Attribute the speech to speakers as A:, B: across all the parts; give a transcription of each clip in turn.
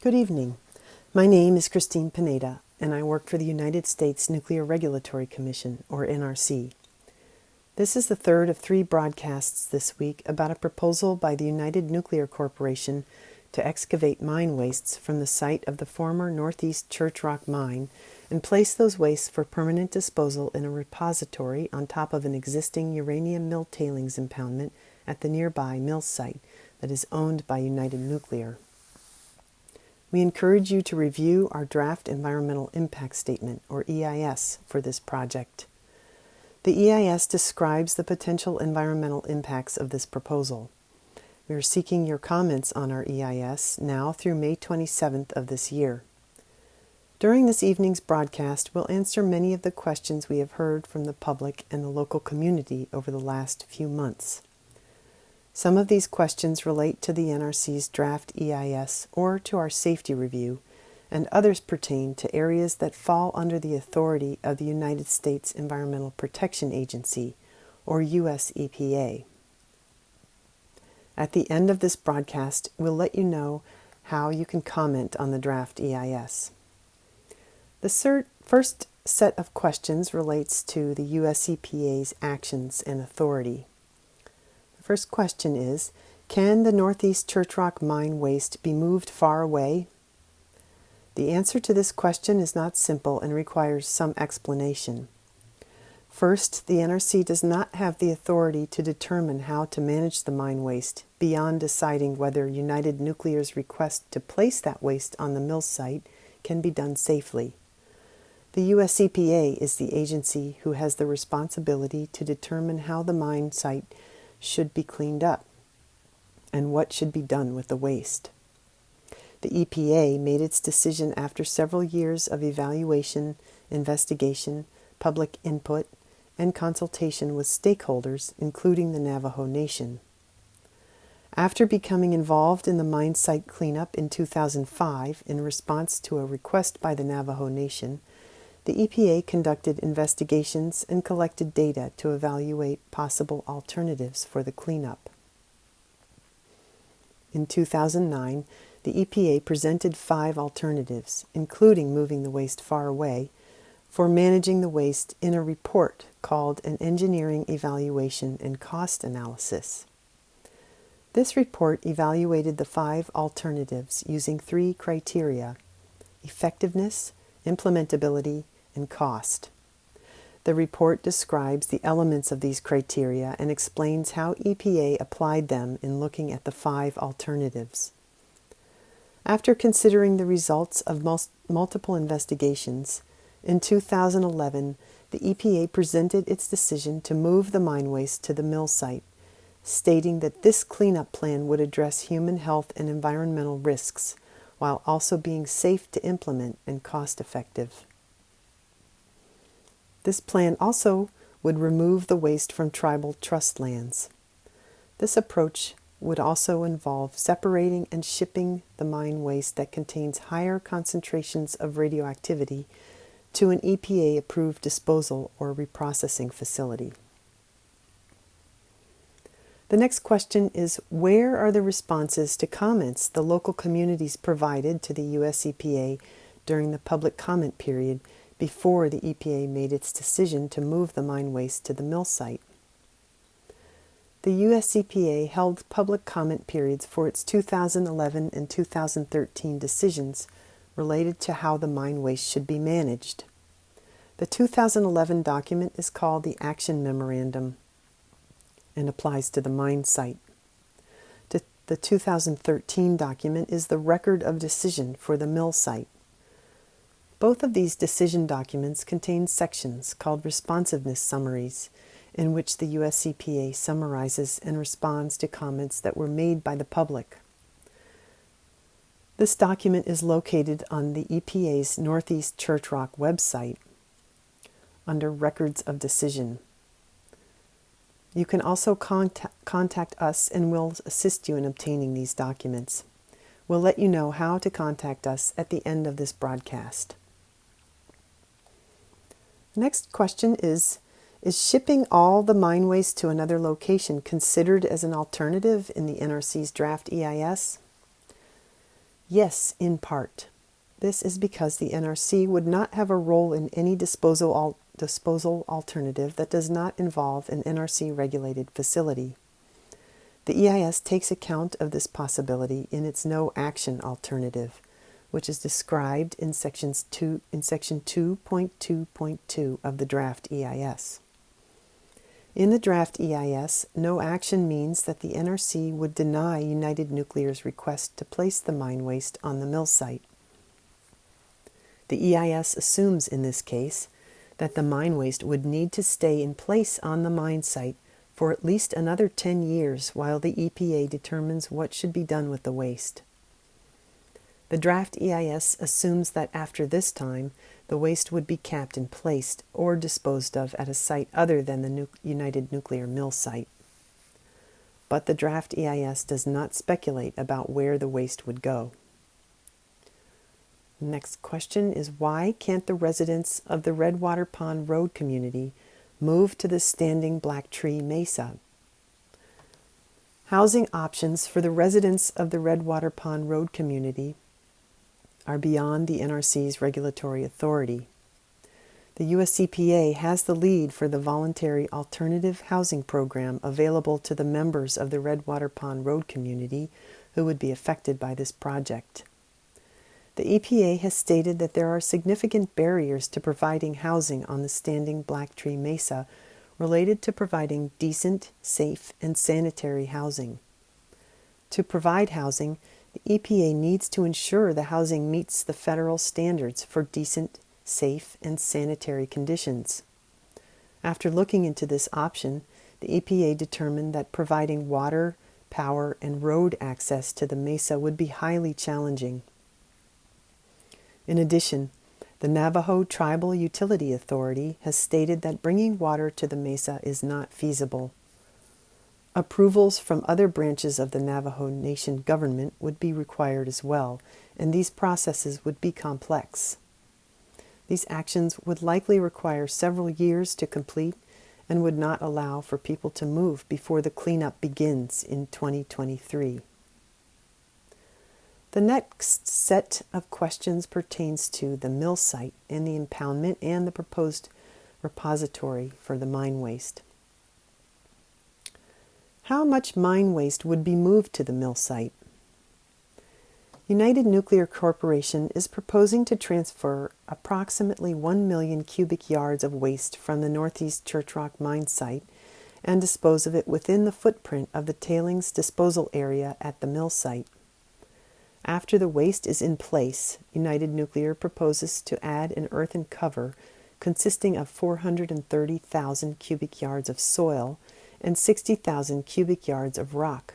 A: Good evening. My name is Christine Pineda, and I work for the United States Nuclear Regulatory Commission, or NRC. This is the third of three broadcasts this week about a proposal by the United Nuclear Corporation to excavate mine wastes from the site of the former Northeast Church Rock mine and place those wastes for permanent disposal in a repository on top of an existing uranium mill tailings impoundment at the nearby mill site that is owned by United Nuclear. We encourage you to review our draft Environmental Impact Statement, or EIS, for this project. The EIS describes the potential environmental impacts of this proposal. We are seeking your comments on our EIS now through May 27th of this year. During this evening's broadcast, we'll answer many of the questions we have heard from the public and the local community over the last few months. Some of these questions relate to the NRC's draft EIS or to our safety review, and others pertain to areas that fall under the authority of the United States Environmental Protection Agency, or US EPA. At the end of this broadcast, we'll let you know how you can comment on the draft EIS. The first set of questions relates to the US EPA's actions and authority. First question is Can the Northeast Church Rock mine waste be moved far away? The answer to this question is not simple and requires some explanation. First, the NRC does not have the authority to determine how to manage the mine waste beyond deciding whether United Nuclear's request to place that waste on the mill site can be done safely. The US EPA is the agency who has the responsibility to determine how the mine site should be cleaned up and what should be done with the waste. The EPA made its decision after several years of evaluation, investigation, public input, and consultation with stakeholders, including the Navajo Nation. After becoming involved in the mine site cleanup in 2005 in response to a request by the Navajo Nation, the EPA conducted investigations and collected data to evaluate possible alternatives for the cleanup. In 2009, the EPA presented five alternatives, including moving the waste far away, for managing the waste in a report called an Engineering Evaluation and Cost Analysis. This report evaluated the five alternatives using three criteria effectiveness, implementability, and cost. The report describes the elements of these criteria and explains how EPA applied them in looking at the five alternatives. After considering the results of multiple investigations, in 2011, the EPA presented its decision to move the mine waste to the mill site, stating that this cleanup plan would address human health and environmental risks while also being safe to implement and cost effective. This plan also would remove the waste from tribal trust lands. This approach would also involve separating and shipping the mine waste that contains higher concentrations of radioactivity to an EPA approved disposal or reprocessing facility. The next question is Where are the responses to comments the local communities provided to the US EPA during the public comment period before the EPA made its decision to move the mine waste to the mill site. The US EPA held public comment periods for its 2011 and 2013 decisions related to how the mine waste should be managed. The 2011 document is called the Action Memorandum and applies to the mine site. The 2013 document is the Record of Decision for the mill site. Both of these decision documents contain sections called responsiveness summaries, in which the US EPA summarizes and responds to comments that were made by the public. This document is located on the EPA's Northeast Church Rock website under Records of Decision. You can also contact, contact us and we'll assist you in obtaining these documents. We'll let you know how to contact us at the end of this broadcast. Next question is Is shipping all the mine waste to another location considered as an alternative in the NRC's draft EIS? Yes, in part. This is because the NRC would not have a role in any disposal, al- disposal alternative that does not involve an NRC regulated facility. The EIS takes account of this possibility in its no action alternative, which is described in, sections two, in section 2.2.2 of the draft EIS. In the draft EIS, no action means that the NRC would deny United Nuclear's request to place the mine waste on the mill site. The EIS assumes in this case that the mine waste would need to stay in place on the mine site for at least another 10 years while the EPA determines what should be done with the waste. The draft EIS assumes that after this time, the waste would be capped and placed or disposed of at a site other than the nu- United Nuclear Mill site. But the draft EIS does not speculate about where the waste would go. Next question is why can't the residents of the Redwater Pond Road community move to the standing Black Tree Mesa? Housing options for the residents of the Redwater Pond Road community are beyond the NRC's regulatory authority. The US EPA has the lead for the voluntary alternative housing program available to the members of the Redwater Pond Road community who would be affected by this project. The EPA has stated that there are significant barriers to providing housing on the standing Black Tree Mesa related to providing decent, safe, and sanitary housing. To provide housing, the EPA needs to ensure the housing meets the federal standards for decent, safe, and sanitary conditions. After looking into this option, the EPA determined that providing water, power, and road access to the mesa would be highly challenging. In addition, the Navajo Tribal Utility Authority has stated that bringing water to the mesa is not feasible. Approvals from other branches of the Navajo Nation government would be required as well, and these processes would be complex. These actions would likely require several years to complete and would not allow for people to move before the cleanup begins in 2023. The next set of questions pertains to the mill site and the impoundment and the proposed repository for the mine waste. How much mine waste would be moved to the mill site? United Nuclear Corporation is proposing to transfer approximately 1 million cubic yards of waste from the Northeast Church Rock mine site and dispose of it within the footprint of the tailings disposal area at the mill site. After the waste is in place, United Nuclear proposes to add an earthen cover consisting of 430,000 cubic yards of soil and 60,000 cubic yards of rock.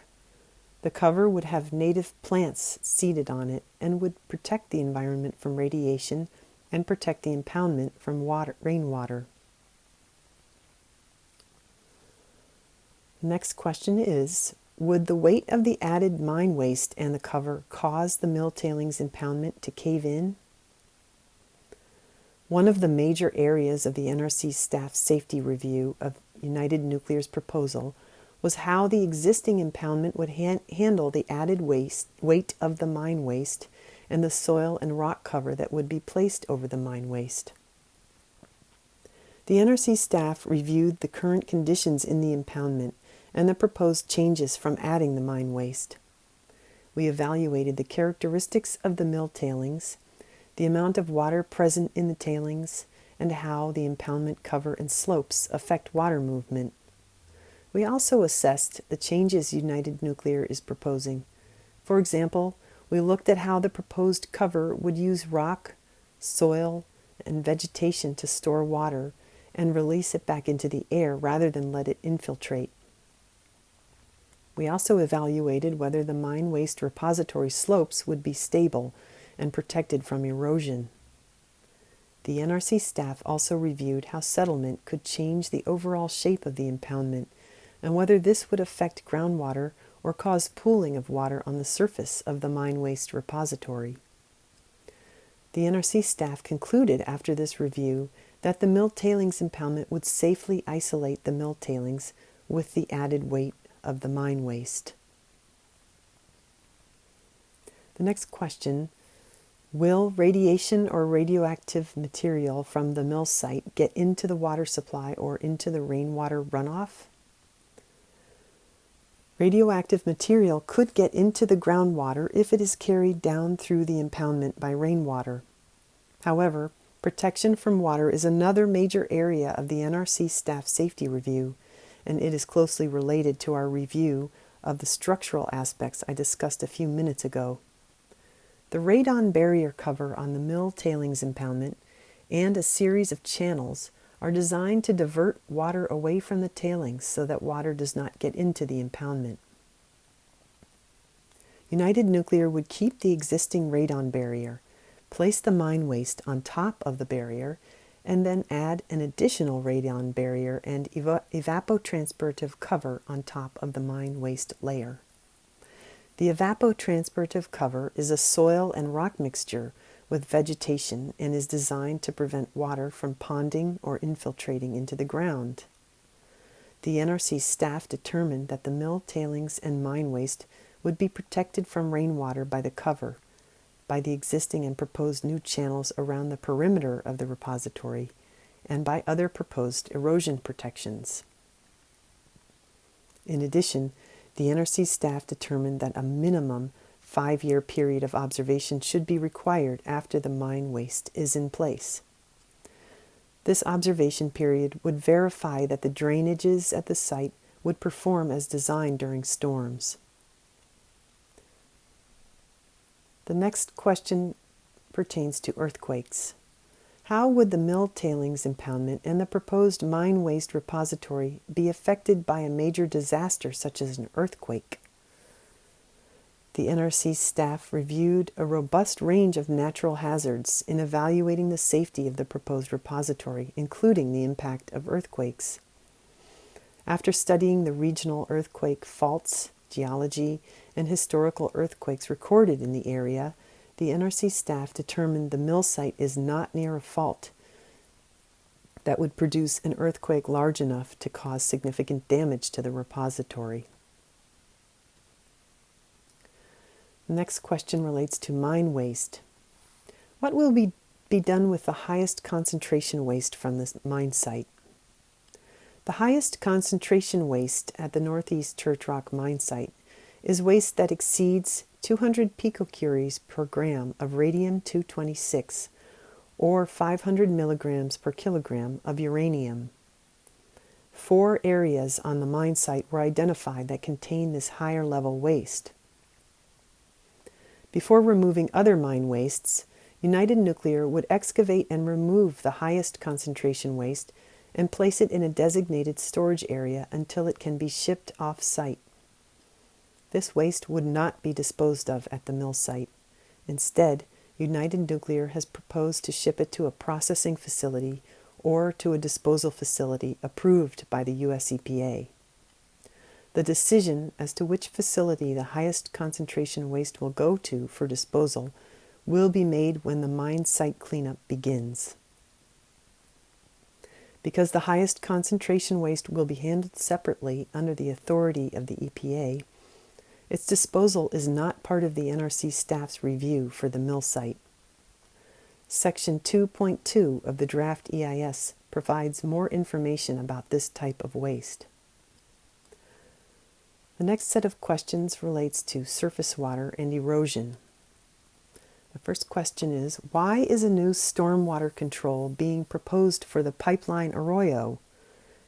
A: The cover would have native plants seeded on it and would protect the environment from radiation and protect the impoundment from water, rainwater. Next question is would the weight of the added mine waste and the cover cause the mill tailings impoundment to cave in? One of the major areas of the NRC staff safety review of United Nuclear's proposal was how the existing impoundment would han- handle the added waste, weight of the mine waste and the soil and rock cover that would be placed over the mine waste. The NRC staff reviewed the current conditions in the impoundment and the proposed changes from adding the mine waste. We evaluated the characteristics of the mill tailings, the amount of water present in the tailings, and how the impoundment cover and slopes affect water movement. We also assessed the changes United Nuclear is proposing. For example, we looked at how the proposed cover would use rock, soil, and vegetation to store water and release it back into the air rather than let it infiltrate. We also evaluated whether the mine waste repository slopes would be stable and protected from erosion. The NRC staff also reviewed how settlement could change the overall shape of the impoundment and whether this would affect groundwater or cause pooling of water on the surface of the mine waste repository. The NRC staff concluded after this review that the mill tailings impoundment would safely isolate the mill tailings with the added weight of the mine waste. The next question Will radiation or radioactive material from the mill site get into the water supply or into the rainwater runoff? Radioactive material could get into the groundwater if it is carried down through the impoundment by rainwater. However, protection from water is another major area of the NRC staff safety review, and it is closely related to our review of the structural aspects I discussed a few minutes ago. The radon barrier cover on the mill tailings impoundment and a series of channels are designed to divert water away from the tailings so that water does not get into the impoundment. United Nuclear would keep the existing radon barrier, place the mine waste on top of the barrier, and then add an additional radon barrier and evapotranspirative cover on top of the mine waste layer. The evapotranspirative cover is a soil and rock mixture with vegetation and is designed to prevent water from ponding or infiltrating into the ground. The NRC staff determined that the mill tailings and mine waste would be protected from rainwater by the cover, by the existing and proposed new channels around the perimeter of the repository, and by other proposed erosion protections. In addition, the NRC staff determined that a minimum five year period of observation should be required after the mine waste is in place. This observation period would verify that the drainages at the site would perform as designed during storms. The next question pertains to earthquakes. How would the mill tailings impoundment and the proposed mine waste repository be affected by a major disaster such as an earthquake? The NRC staff reviewed a robust range of natural hazards in evaluating the safety of the proposed repository, including the impact of earthquakes. After studying the regional earthquake faults, geology, and historical earthquakes recorded in the area, the NRC staff determined the mill site is not near a fault that would produce an earthquake large enough to cause significant damage to the repository. The next question relates to mine waste. What will be, be done with the highest concentration waste from this mine site? The highest concentration waste at the Northeast Church Rock mine site is waste that exceeds 200 picocuries per gram of radium-226 or 500 milligrams per kilogram of uranium. Four areas on the mine site were identified that contain this higher level waste. Before removing other mine wastes, United Nuclear would excavate and remove the highest concentration waste and place it in a designated storage area until it can be shipped off site. This waste would not be disposed of at the mill site. Instead, United Nuclear has proposed to ship it to a processing facility or to a disposal facility approved by the US EPA. The decision as to which facility the highest concentration waste will go to for disposal will be made when the mine site cleanup begins. Because the highest concentration waste will be handled separately under the authority of the EPA, its disposal is not part of the NRC staff's review for the mill site. Section 2.2 of the draft EIS provides more information about this type of waste. The next set of questions relates to surface water and erosion. The first question is, why is a new stormwater control being proposed for the pipeline Arroyo?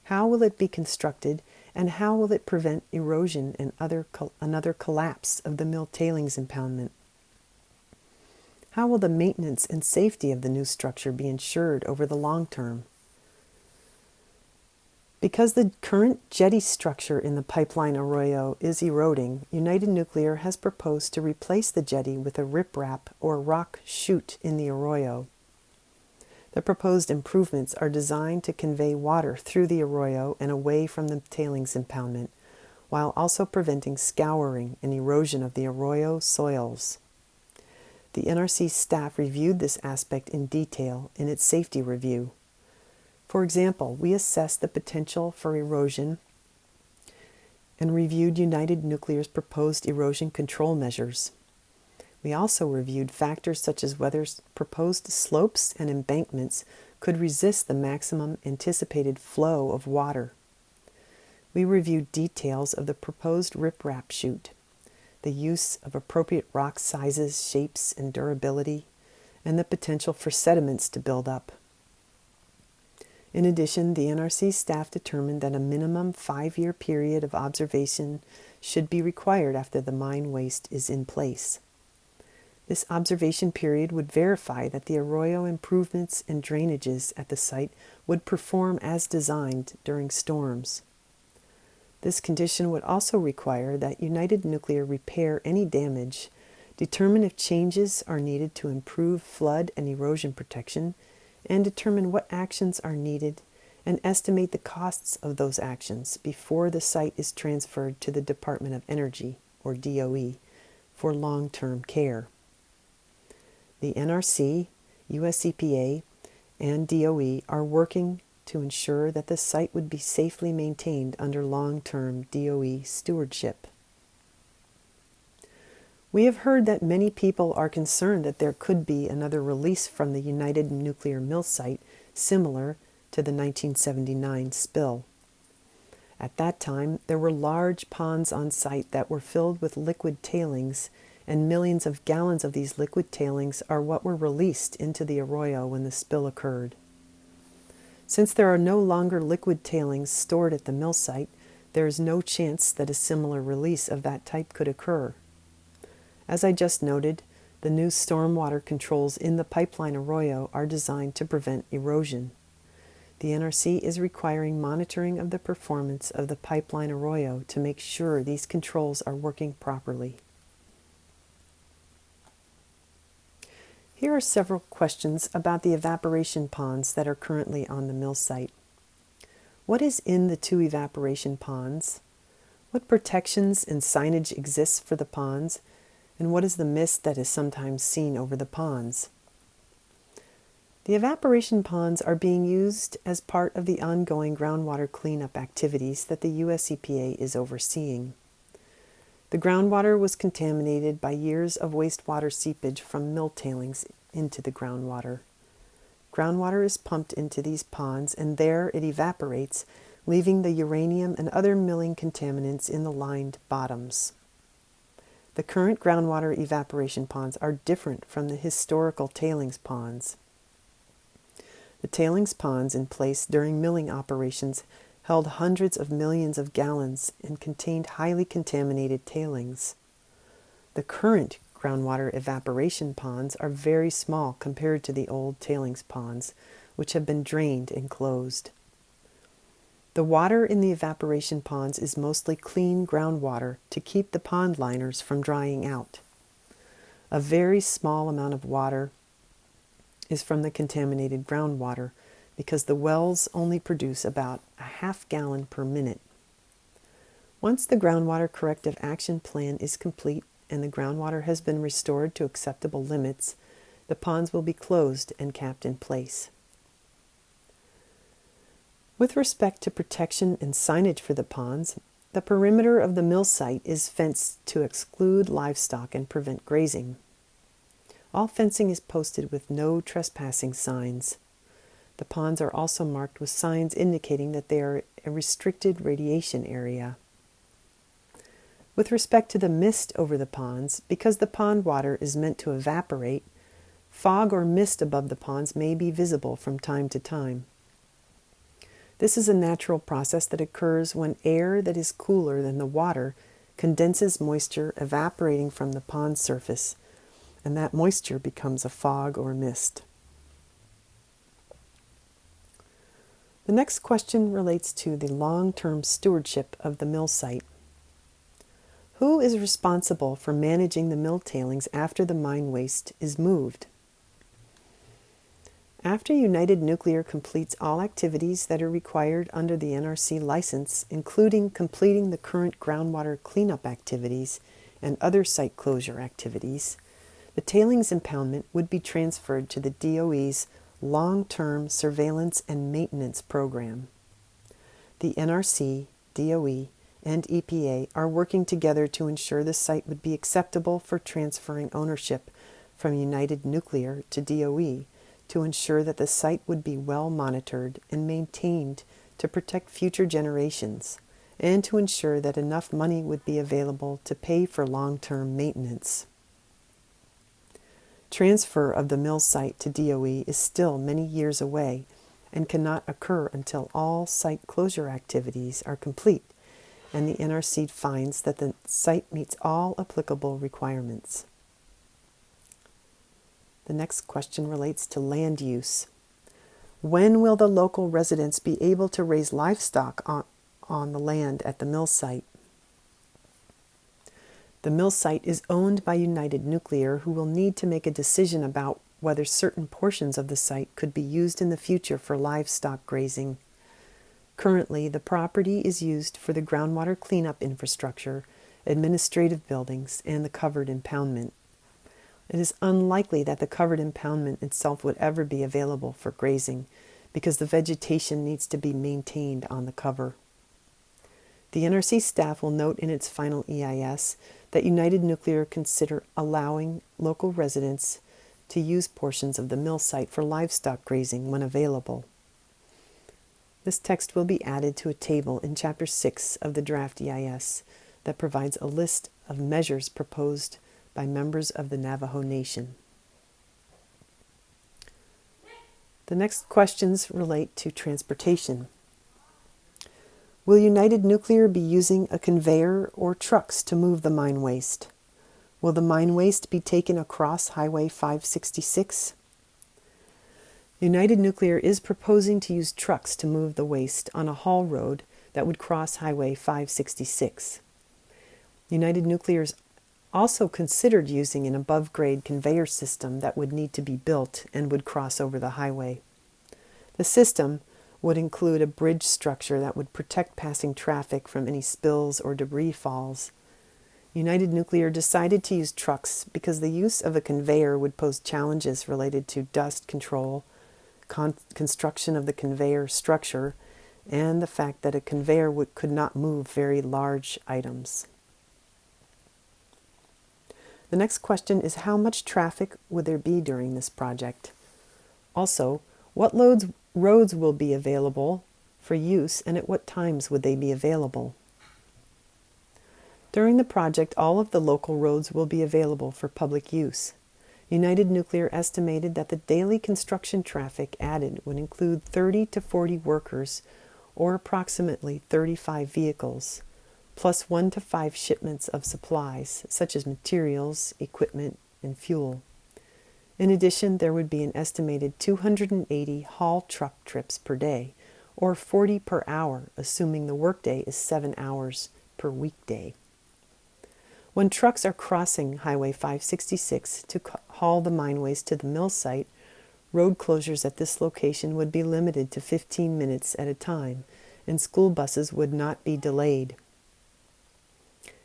A: How will it be constructed and how will it prevent erosion and other another collapse of the mill tailings impoundment? How will the maintenance and safety of the new structure be ensured over the long term? Because the current jetty structure in the pipeline arroyo is eroding, United Nuclear has proposed to replace the jetty with a riprap or rock chute in the arroyo. The proposed improvements are designed to convey water through the arroyo and away from the tailings impoundment, while also preventing scouring and erosion of the arroyo soils. The NRC staff reviewed this aspect in detail in its safety review. For example, we assessed the potential for erosion and reviewed United Nuclear's proposed erosion control measures. We also reviewed factors such as whether proposed slopes and embankments could resist the maximum anticipated flow of water. We reviewed details of the proposed riprap chute, the use of appropriate rock sizes, shapes, and durability, and the potential for sediments to build up. In addition, the NRC staff determined that a minimum five year period of observation should be required after the mine waste is in place. This observation period would verify that the arroyo improvements and drainages at the site would perform as designed during storms. This condition would also require that United Nuclear repair any damage, determine if changes are needed to improve flood and erosion protection, and determine what actions are needed and estimate the costs of those actions before the site is transferred to the Department of Energy, or DOE, for long term care. The NRC, US EPA, and DOE are working to ensure that the site would be safely maintained under long term DOE stewardship. We have heard that many people are concerned that there could be another release from the United Nuclear Mill site similar to the 1979 spill. At that time, there were large ponds on site that were filled with liquid tailings, and millions of gallons of these liquid tailings are what were released into the arroyo when the spill occurred. Since there are no longer liquid tailings stored at the mill site, there is no chance that a similar release of that type could occur. As I just noted, the new stormwater controls in the pipeline arroyo are designed to prevent erosion. The NRC is requiring monitoring of the performance of the pipeline arroyo to make sure these controls are working properly. Here are several questions about the evaporation ponds that are currently on the mill site. What is in the two evaporation ponds? What protections and signage exists for the ponds? And what is the mist that is sometimes seen over the ponds? The evaporation ponds are being used as part of the ongoing groundwater cleanup activities that the US EPA is overseeing. The groundwater was contaminated by years of wastewater seepage from mill tailings into the groundwater. Groundwater is pumped into these ponds and there it evaporates, leaving the uranium and other milling contaminants in the lined bottoms. The current groundwater evaporation ponds are different from the historical tailings ponds. The tailings ponds in place during milling operations held hundreds of millions of gallons and contained highly contaminated tailings. The current groundwater evaporation ponds are very small compared to the old tailings ponds, which have been drained and closed. The water in the evaporation ponds is mostly clean groundwater to keep the pond liners from drying out. A very small amount of water is from the contaminated groundwater, because the wells only produce about a half gallon per minute. Once the groundwater corrective action plan is complete and the groundwater has been restored to acceptable limits, the ponds will be closed and capped in place. With respect to protection and signage for the ponds, the perimeter of the mill site is fenced to exclude livestock and prevent grazing. All fencing is posted with no trespassing signs. The ponds are also marked with signs indicating that they are a restricted radiation area. With respect to the mist over the ponds, because the pond water is meant to evaporate, fog or mist above the ponds may be visible from time to time. This is a natural process that occurs when air that is cooler than the water condenses moisture evaporating from the pond surface, and that moisture becomes a fog or mist. The next question relates to the long-term stewardship of the mill site. Who is responsible for managing the mill tailings after the mine waste is moved? After United Nuclear completes all activities that are required under the NRC license, including completing the current groundwater cleanup activities and other site closure activities, the tailings impoundment would be transferred to the DOE's long-term surveillance and maintenance program. The NRC, DOE, and EPA are working together to ensure the site would be acceptable for transferring ownership from United Nuclear to DOE to ensure that the site would be well monitored and maintained to protect future generations and to ensure that enough money would be available to pay for long term maintenance. Transfer of the mill site to DOE is still many years away and cannot occur until all site closure activities are complete and the NRC finds that the site meets all applicable requirements. The next question relates to land use. When will the local residents be able to raise livestock on, on the land at the mill site? The mill site is owned by United Nuclear, who will need to make a decision about whether certain portions of the site could be used in the future for livestock grazing. Currently, the property is used for the groundwater cleanup infrastructure, administrative buildings, and the covered impoundment. It is unlikely that the covered impoundment itself would ever be available for grazing because the vegetation needs to be maintained on the cover. The NRC staff will note in its final EIS that United Nuclear consider allowing local residents to use portions of the mill site for livestock grazing when available. This text will be added to a table in Chapter 6 of the draft EIS that provides a list of measures proposed by members of the Navajo Nation. The next questions relate to transportation. Will United Nuclear be using a conveyor or trucks to move the mine waste? Will the mine waste be taken across Highway 566? United Nuclear is proposing to use trucks to move the waste on a haul road that would cross Highway 566. United Nuclear is also considered using an above grade conveyor system that would need to be built and would cross over the highway. The system would include a bridge structure that would protect passing traffic from any spills or debris falls. United Nuclear decided to use trucks because the use of a conveyor would pose challenges related to dust control con- construction of the conveyor structure, and the fact that a conveyor would, could not move very large items. The next question is how much traffic would there be during this project? Also, what loads, roads will be available for use and at what times would they be available? During the project, all of the local roads will be available for public use. United Nuclear estimated that the daily construction traffic added would include 30 to 40 workers or approximately 35 vehicles, plus 1 to 5 shipments of supplies such as materials, equipment, and fuel. In addition, there would be an estimated 280 haul truck trips per day, or 40 per hour, assuming the workday is 7 hours per weekday. When trucks are crossing Highway 566 to haul the mine waste to the mill site, road closures at this location would be limited to 15 minutes at a time, and school buses would not be delayed.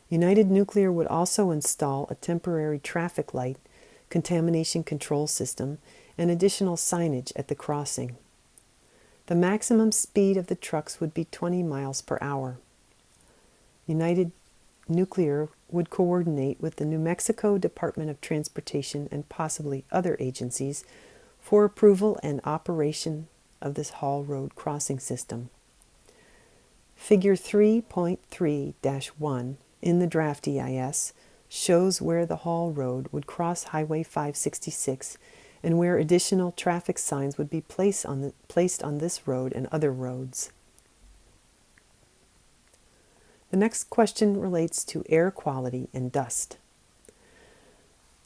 A: United Nuclear would also install a temporary traffic light, contamination control system, and additional signage at the crossing. The maximum speed of the trucks would be 20 miles per hour. United Nuclear would coordinate with the New Mexico Department of Transportation and possibly other agencies for approval and operation of this haul road crossing system. Figure 3.3 1 in the draft EIS shows where the haul road would cross Highway 566 and where additional traffic signs would be placed on, the, placed on this road and other roads. The next question relates to air quality and dust.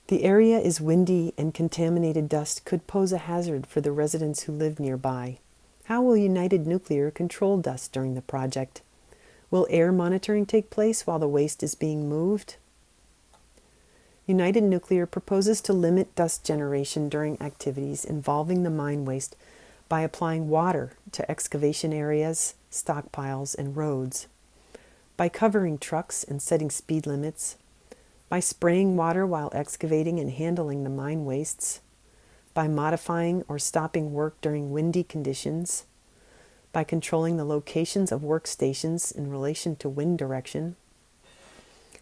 A: The area is windy and contaminated dust could pose a hazard for the residents who live nearby. How will United Nuclear control dust during the project? Will air monitoring take place while the waste is being moved? United Nuclear proposes to limit dust generation during activities involving the mine waste by applying water to excavation areas, stockpiles, and roads. By covering trucks and setting speed limits, by spraying water while excavating and handling the mine wastes, by modifying or stopping work during windy conditions, by controlling the locations of workstations in relation to wind direction,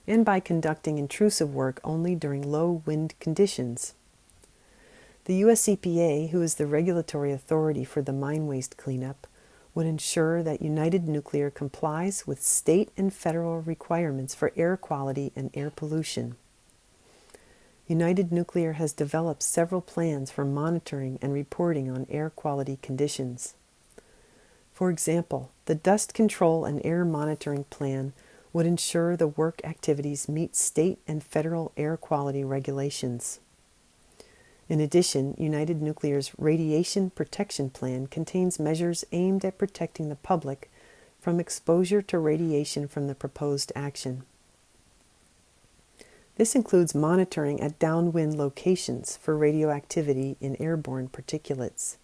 A: and by conducting intrusive work only during low wind conditions. The US EPA, who is the regulatory authority for the mine waste cleanup, would ensure that United Nuclear complies with state and federal requirements for air quality and air pollution. United Nuclear has developed several plans for monitoring and reporting on air quality conditions. For example, the Dust Control and Air Monitoring Plan would ensure the work activities meet state and federal air quality regulations. In addition, United Nuclear's Radiation Protection Plan contains measures aimed at protecting the public from exposure to radiation from the proposed action. This includes monitoring at downwind locations for radioactivity in airborne particulates.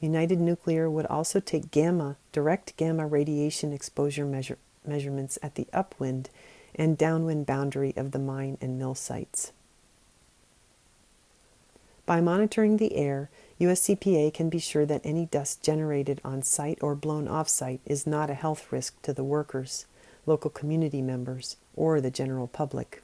A: United Nuclear would also take gamma, direct gamma radiation exposure measure, measurements at the upwind and downwind boundary of the mine and mill sites. By monitoring the air, US EPA can be sure that any dust generated on site or blown off site is not a health risk to the workers, local community members, or the general public.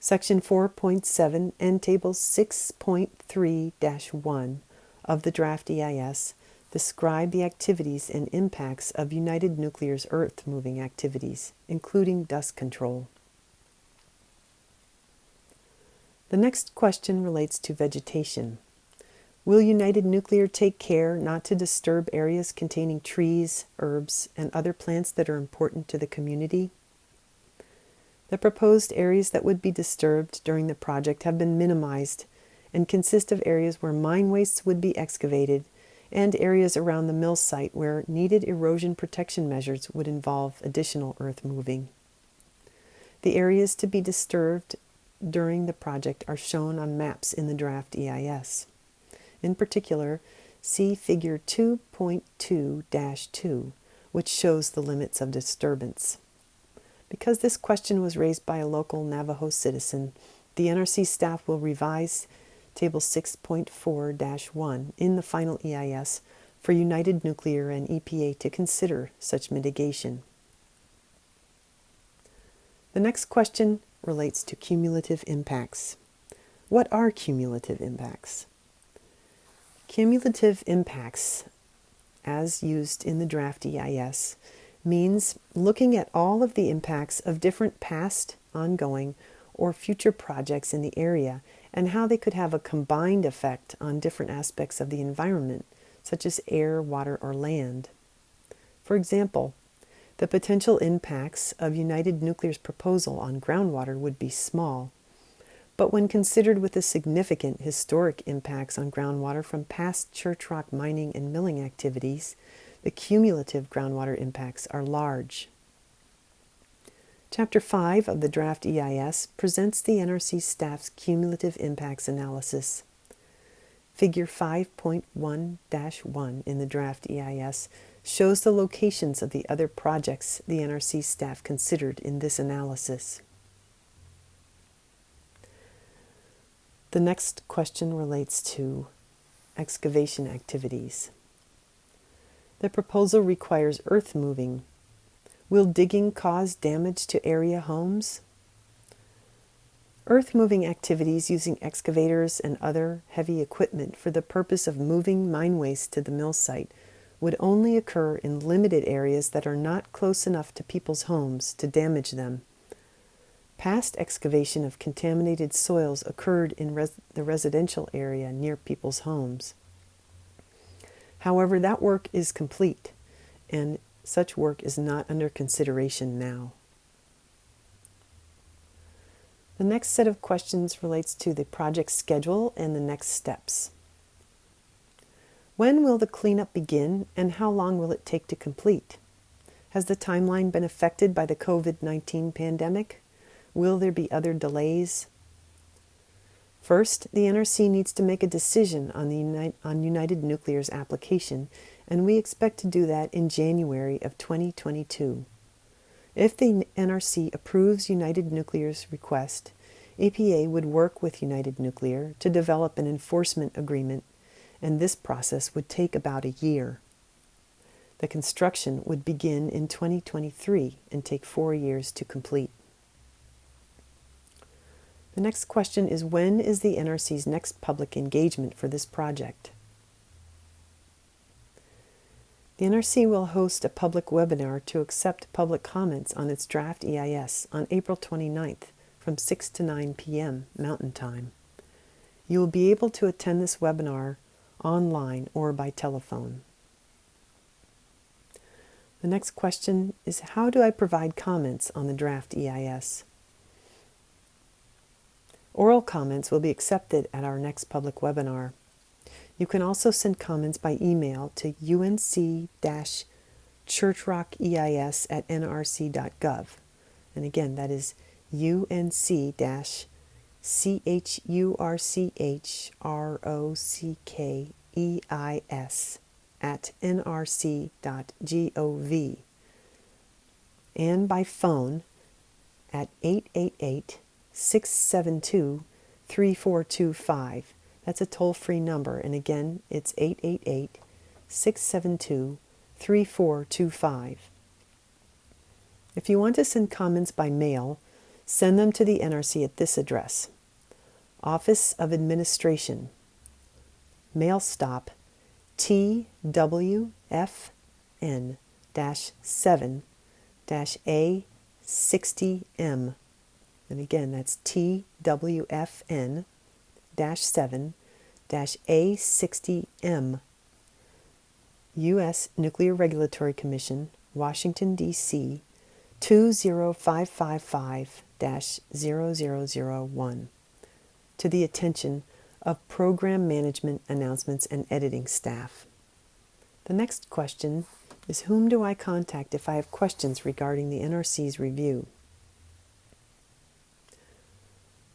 A: Section 4.7 and Table 6.3 1 of the draft EIS describe the activities and impacts of United Nuclear's earth moving activities, including dust control. The next question relates to vegetation. Will United Nuclear take care not to disturb areas containing trees, herbs, and other plants that are important to the community? The proposed areas that would be disturbed during the project have been minimized and consist of areas where mine wastes would be excavated and areas around the mill site where needed erosion protection measures would involve additional earth moving. The areas to be disturbed during the project are shown on maps in the draft EIS. In particular, see Figure 2.2-2, which shows the limits of disturbance. Because this question was raised by a local Navajo citizen, the NRC staff will revise Table 6.4-1 in the final EIS for United Nuclear and EPA to consider such mitigation. The next question relates to cumulative impacts. What are cumulative impacts? Cumulative impacts, as used in the draft EIS, means looking at all of the impacts of different past, ongoing, or future projects in the area and how they could have a combined effect on different aspects of the environment, such as air, water, or land. For example, the potential impacts of United Nuclear's proposal on groundwater would be small, but when considered with the significant historic impacts on groundwater from past church rock mining and milling activities, the cumulative groundwater impacts are large. Chapter 5 of the draft EIS presents the NRC staff's cumulative impacts analysis. Figure 5.1-1 in the draft EIS shows the locations of the other projects the NRC staff considered in this analysis. The next question relates to excavation activities. The proposal requires earth moving. Will digging cause damage to area homes? Earth moving activities using excavators and other heavy equipment for the purpose of moving mine waste to the mill site would only occur in limited areas that are not close enough to people's homes to damage them. Past excavation of contaminated soils occurred in res the residential area near people's homes. However, that work is complete, and such work is not under consideration now. The next set of questions relates to the project schedule and the next steps. When will the cleanup begin and how long will it take to complete? Has the timeline been affected by the COVID-19 pandemic? Will there be other delays? First, the NRC needs to make a decision on, the on United Nuclear's application, and we expect to do that in January of 2022. If the NRC approves United Nuclear's request, EPA would work with United Nuclear to develop an enforcement agreement and this process would take about a year. The construction would begin in 2023 and take four years to complete. The next question is when is the NRC's next public engagement for this project? The NRC will host a public webinar to accept public comments on its draft EIS on April 29th from 6 to 9 p.m. Mountain Time. You will be able to attend this webinar online or by telephone. The next question is How do I provide comments on the draft EIS? Oral comments will be accepted at our next public webinar. You can also send comments by email to unc-churchrockeis at nrc.gov. And again, that is unc-churchrockeis at nrc.gov and by phone at 888 672 3425 that's a toll free number. And again, it's 888 672 3425. If you want to send comments by mail, send them to the NRC at this address Office of Administration, Mail Stop TWFN 7 A 60M. And again, that's TWFN 7 A60M, U.S. Nuclear Regulatory Commission, Washington, D.C. 20555 0001 to the attention of Program Management Announcements and Editing staff. The next question is Whom do I contact if I have questions regarding the NRC's review?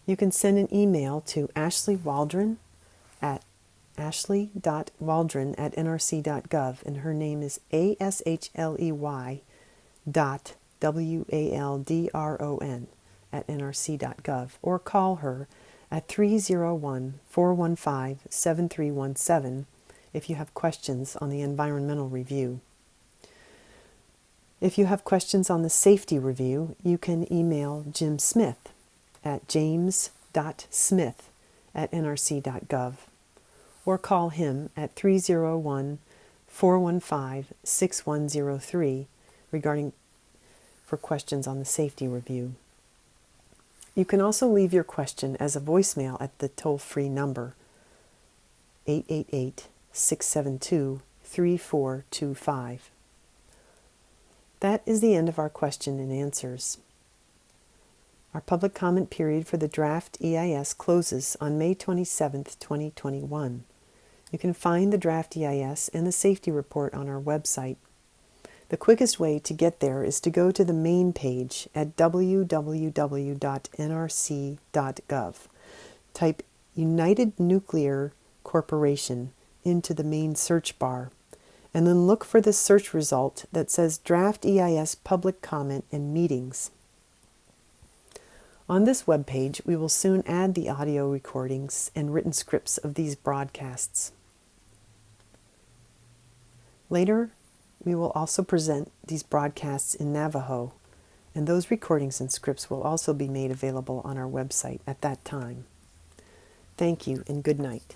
A: You can send an email to Ashley Waldron at ashley.waldron at nrc.gov, and her name is A S H L E Y dot W A L D R O N at nrc.gov, or call her at 301 415 7317 if you have questions on the environmental review. If you have questions on the safety review, you can email Jim Smith at james.smith at nrc.gov or call him at 301 415 6103 regarding for questions on the safety review. You can also leave your question as a voicemail at the toll free number 888 672 3425. That is the end of our question and answers. Our public comment period for the draft EIS closes on May 27, 2021. You can find the draft EIS and the safety report on our website. The quickest way to get there is to go to the main page at www.nrc.gov. Type United Nuclear Corporation into the main search bar, and then look for the search result that says Draft EIS Public Comment and Meetings. On this webpage, we will soon add the audio recordings and written scripts of these broadcasts. Later, we will also present these broadcasts in Navajo, and those recordings and scripts will also be made available on our website at that time. Thank you and good night.